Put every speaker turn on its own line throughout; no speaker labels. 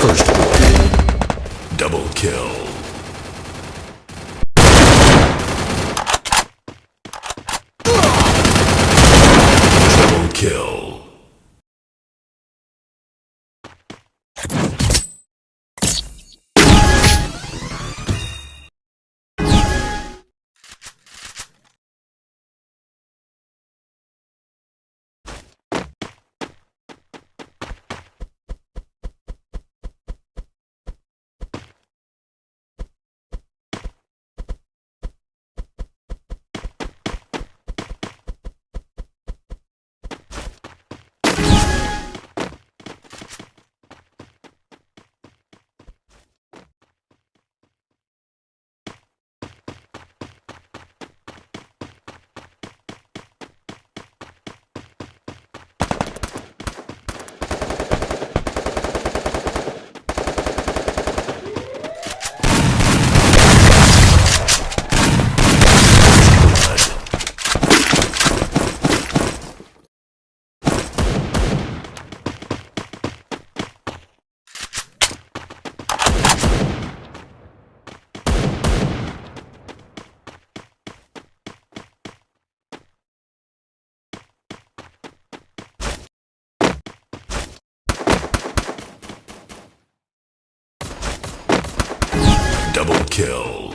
First blood. Double kill. Double kill. Double kill.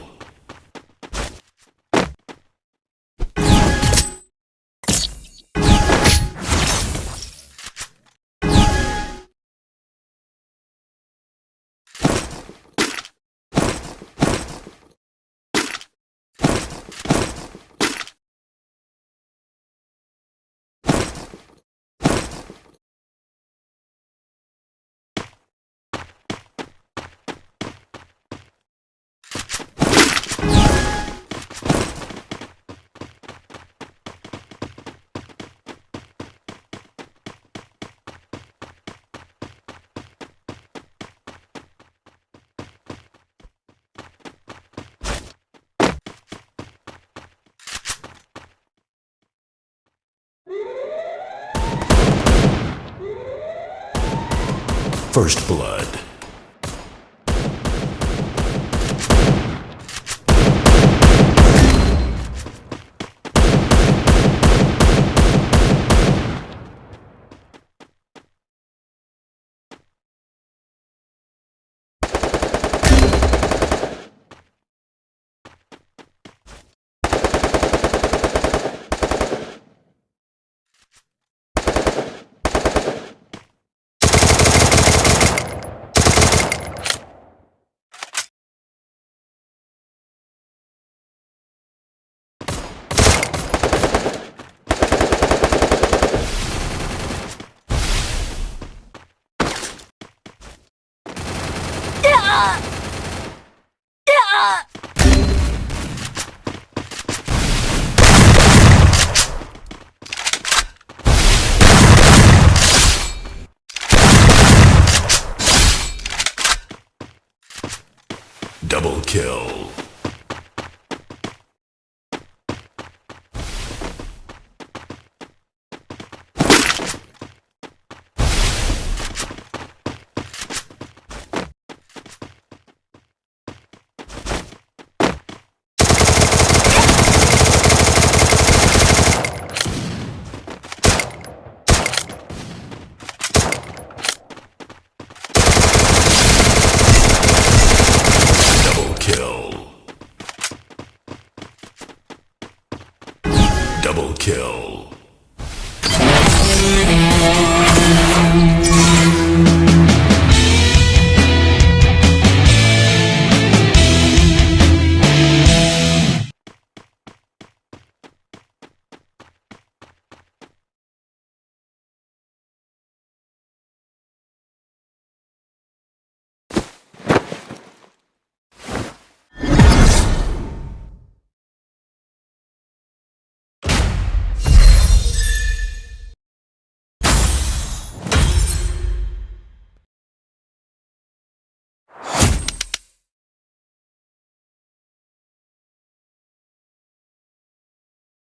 First blood. Double kill.